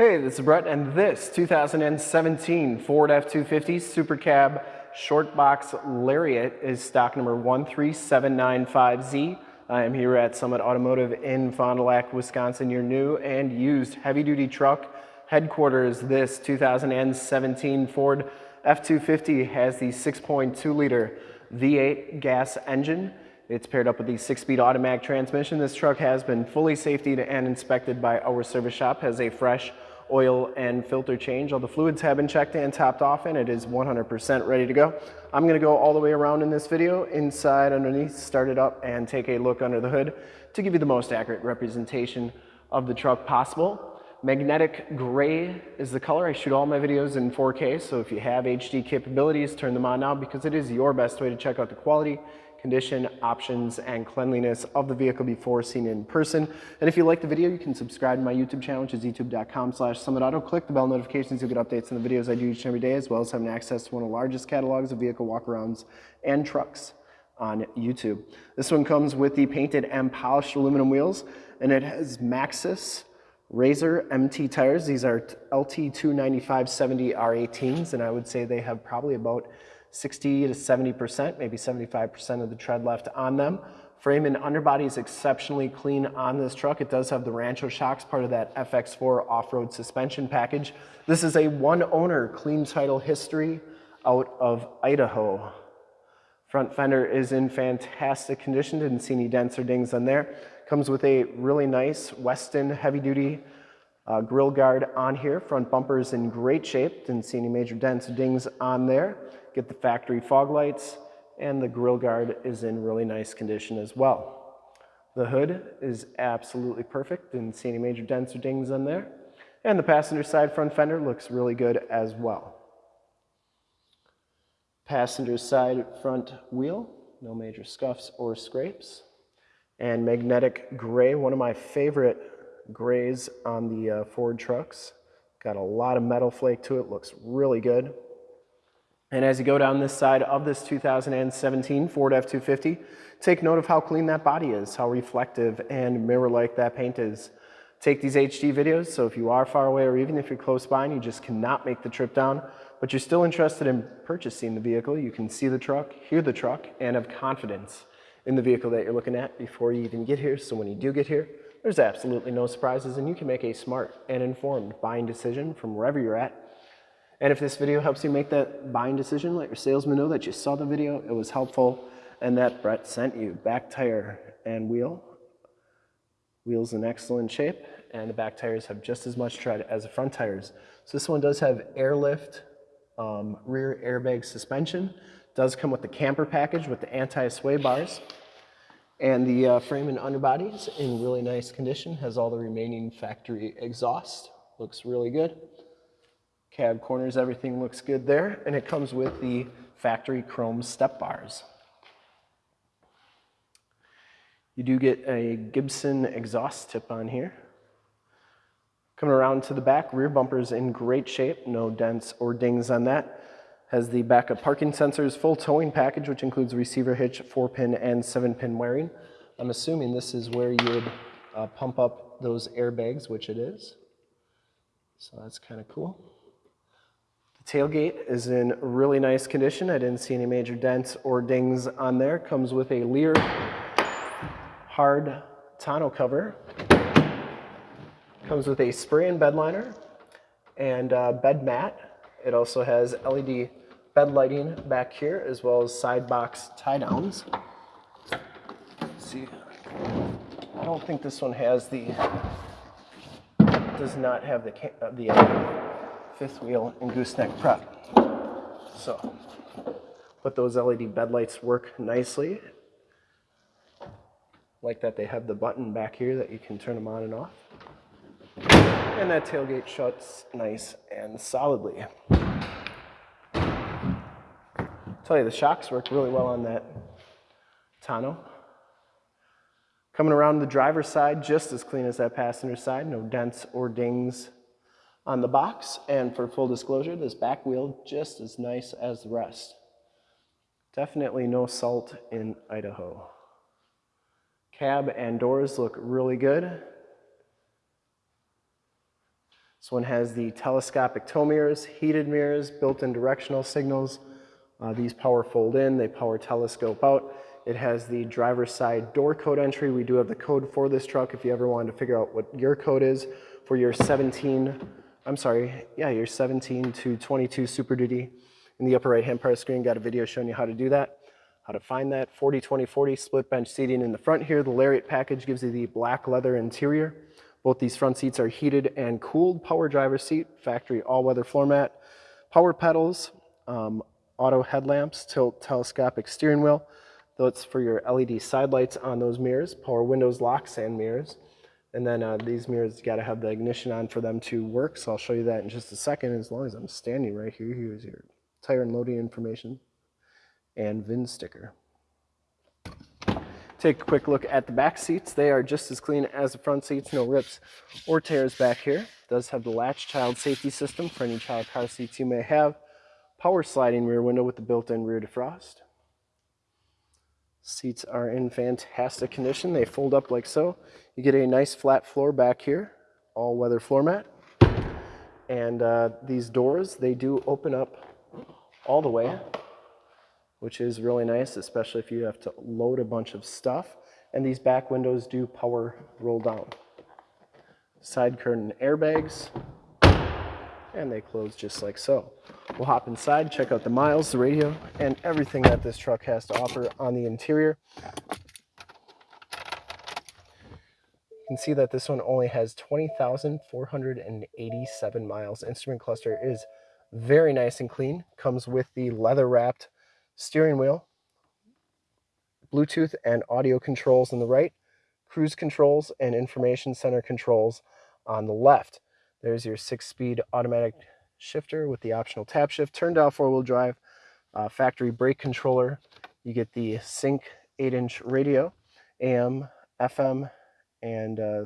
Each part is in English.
Hey, this is Brett, and this 2017 Ford F-250 Super Cab Short Box Lariat is stock number 13795Z. I am here at Summit Automotive in Fond du Lac, Wisconsin, your new and used heavy-duty truck headquarters. This 2017 Ford F-250 has the 6.2-liter V8 gas engine. It's paired up with the six-speed automatic transmission. This truck has been fully safetied and inspected by our service shop, has a fresh oil and filter change. All the fluids have been checked and topped off and it is 100% ready to go. I'm gonna go all the way around in this video, inside, underneath, start it up and take a look under the hood to give you the most accurate representation of the truck possible. Magnetic gray is the color. I shoot all my videos in 4K, so if you have HD capabilities, turn them on now because it is your best way to check out the quality condition, options, and cleanliness of the vehicle before seen in person. And if you like the video, you can subscribe to my YouTube channel, which is youtube.com slash summitauto. Click the bell notifications, you'll get updates on the videos I do each and every day, as well as having access to one of the largest catalogs of vehicle walkarounds and trucks on YouTube. This one comes with the painted and polished aluminum wheels, and it has Maxxis Razor MT tires. These are LT295-70 R18s, and I would say they have probably about 60 to 70%, maybe 75% of the tread left on them. Frame and underbody is exceptionally clean on this truck. It does have the Rancho shocks, part of that FX4 off-road suspension package. This is a one owner clean title history out of Idaho. Front fender is in fantastic condition. Didn't see any dents or dings on there. Comes with a really nice Westin heavy duty uh, grill guard on here. Front bumper is in great shape. Didn't see any major dents or dings on there get the factory fog lights, and the grill guard is in really nice condition as well. The hood is absolutely perfect, didn't see any major dents or dings on there. And the passenger side front fender looks really good as well. Passenger side front wheel, no major scuffs or scrapes. And magnetic gray, one of my favorite grays on the uh, Ford trucks. Got a lot of metal flake to it, looks really good. And as you go down this side of this 2017 Ford F-250, take note of how clean that body is, how reflective and mirror-like that paint is. Take these HD videos, so if you are far away or even if you're close by and you just cannot make the trip down, but you're still interested in purchasing the vehicle, you can see the truck, hear the truck, and have confidence in the vehicle that you're looking at before you even get here. So when you do get here, there's absolutely no surprises and you can make a smart and informed buying decision from wherever you're at and if this video helps you make that buying decision, let your salesman know that you saw the video, it was helpful, and that Brett sent you. Back tire and wheel. Wheels in excellent shape, and the back tires have just as much tread as the front tires. So this one does have airlift, um, rear airbag suspension. Does come with the camper package with the anti-sway bars. And the uh, frame and underbodies in really nice condition. Has all the remaining factory exhaust. Looks really good. Cab corners, everything looks good there. And it comes with the factory chrome step bars. You do get a Gibson exhaust tip on here. Coming around to the back, rear bumper is in great shape, no dents or dings on that. Has the backup parking sensors, full towing package, which includes receiver hitch, four pin and seven pin wiring. I'm assuming this is where you would uh, pump up those airbags, which it is. So that's kind of cool. Tailgate is in really nice condition. I didn't see any major dents or dings on there. Comes with a Leer hard tonneau cover. Comes with a spray and bed liner and bed mat. It also has LED bed lighting back here as well as side box tie downs. see, I don't think this one has the, does not have the, the uh, fifth wheel and gooseneck prep. So, but those LED bed lights work nicely. Like that they have the button back here that you can turn them on and off. And that tailgate shuts nice and solidly. tell you, the shocks work really well on that tonneau. Coming around the driver's side, just as clean as that passenger side, no dents or dings on the box. And for full disclosure, this back wheel just as nice as the rest. Definitely no salt in Idaho. Cab and doors look really good. This one has the telescopic tow mirrors, heated mirrors, built-in directional signals. Uh, these power fold in, they power telescope out. It has the driver's side door code entry. We do have the code for this truck if you ever wanted to figure out what your code is for your 17, I'm sorry, yeah, your 17 to 22 Super Duty. In the upper right hand part of the screen, got a video showing you how to do that, how to find that. 40, 20, 40 split bench seating in the front here. The Lariat package gives you the black leather interior. Both these front seats are heated and cooled. Power driver seat, factory all-weather floor mat, power pedals, um, auto headlamps, tilt telescopic steering wheel. That's for your LED side lights on those mirrors, power windows, locks, and mirrors. And then uh, these mirrors, gotta have the ignition on for them to work. So I'll show you that in just a second. As long as I'm standing right here, here's your tire and loading information and VIN sticker. Take a quick look at the back seats. They are just as clean as the front seats, no rips or tears back here. Does have the latch child safety system for any child car seats you may have. Power sliding rear window with the built-in rear defrost. Seats are in fantastic condition. They fold up like so. You get a nice flat floor back here, all weather floor mat. And uh, these doors, they do open up all the way which is really nice, especially if you have to load a bunch of stuff. And these back windows do power roll down. Side curtain airbags, and they close just like so. We'll hop inside, check out the miles, the radio, and everything that this truck has to offer on the interior. You can see that this one only has 20,487 miles. Instrument cluster is very nice and clean. Comes with the leather wrapped steering wheel, Bluetooth and audio controls on the right, cruise controls and information center controls on the left. There's your six-speed automatic shifter with the optional tap shift, turn down four-wheel drive, uh, factory brake controller. You get the Sync 8-inch radio, AM, FM, and uh,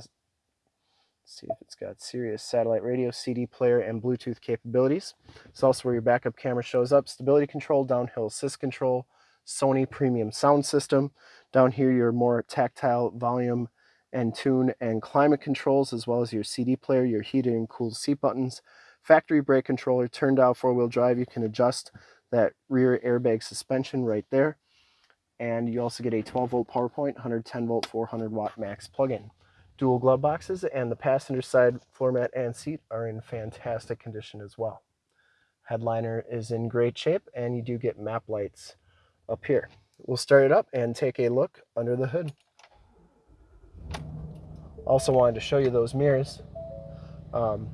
see if it's got Sirius satellite radio, CD player, and Bluetooth capabilities. It's also where your backup camera shows up. Stability control, downhill assist control, Sony premium sound system. Down here, your more tactile volume and tune and climate controls, as well as your CD player, your heated and cooled seat buttons, factory brake controller, turned out four-wheel drive. You can adjust that rear airbag suspension right there. And you also get a 12 volt power point, 110 volt, 400 watt max plug-in dual glove boxes and the passenger side floor mat and seat are in fantastic condition as well. Headliner is in great shape and you do get map lights up here. We'll start it up and take a look under the hood. Also wanted to show you those mirrors. Um,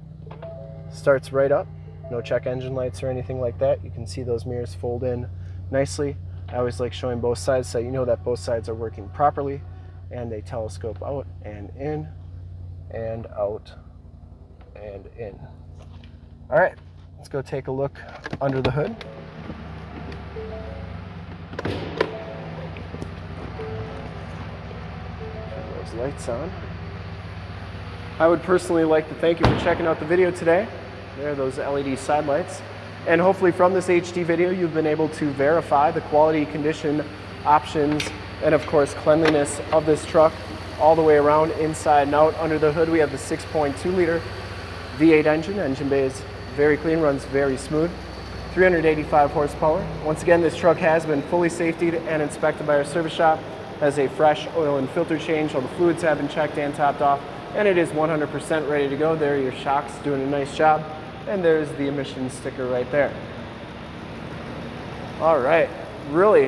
starts right up, no check engine lights or anything like that. You can see those mirrors fold in nicely. I always like showing both sides so you know that both sides are working properly and they telescope out and in and out and in. All right, let's go take a look under the hood. Those lights on. I would personally like to thank you for checking out the video today. There are those LED side lights. And hopefully from this HD video, you've been able to verify the quality, condition, options, and of course cleanliness of this truck all the way around inside and out. Under the hood we have the 6.2 liter V8 engine. Engine bay is very clean, runs very smooth. 385 horsepower. Once again, this truck has been fully safetied and inspected by our service shop. Has a fresh oil and filter change. All the fluids have been checked and topped off. And it is 100% ready to go. There are your shocks doing a nice job. And there's the emissions sticker right there. All right, really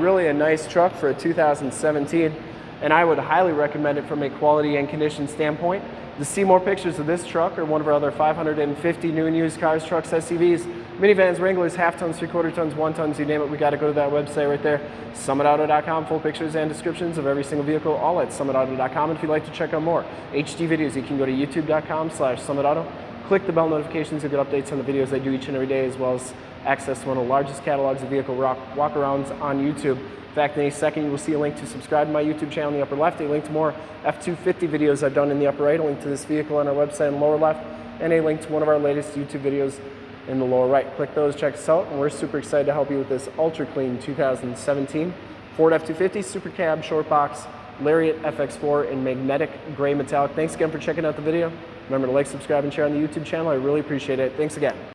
really a nice truck for a 2017 and I would highly recommend it from a quality and condition standpoint. To see more pictures of this truck or one of our other 550 new and used cars, trucks, SUVs, minivans, Wranglers, half tons, three quarter tons, one tons, you name it, we got to go to that website right there, summitauto.com, full pictures and descriptions of every single vehicle, all at summitauto.com. And if you'd like to check out more HD videos, you can go to youtube.com slash summitauto. Click the bell notifications to get updates on the videos I do each and every day, as well as access to one of the largest catalogs of vehicle walk-arounds on YouTube. In fact, in a second, you will see a link to subscribe to my YouTube channel in the upper left, a link to more F-250 videos I've done in the upper right, a link to this vehicle on our website in the lower left, and a link to one of our latest YouTube videos in the lower right. Click those, check us out, and we're super excited to help you with this ultra clean 2017 Ford F-250 Super Cab Short Box Lariat FX4 in magnetic gray metallic. Thanks again for checking out the video. Remember to like, subscribe, and share on the YouTube channel. I really appreciate it. Thanks again.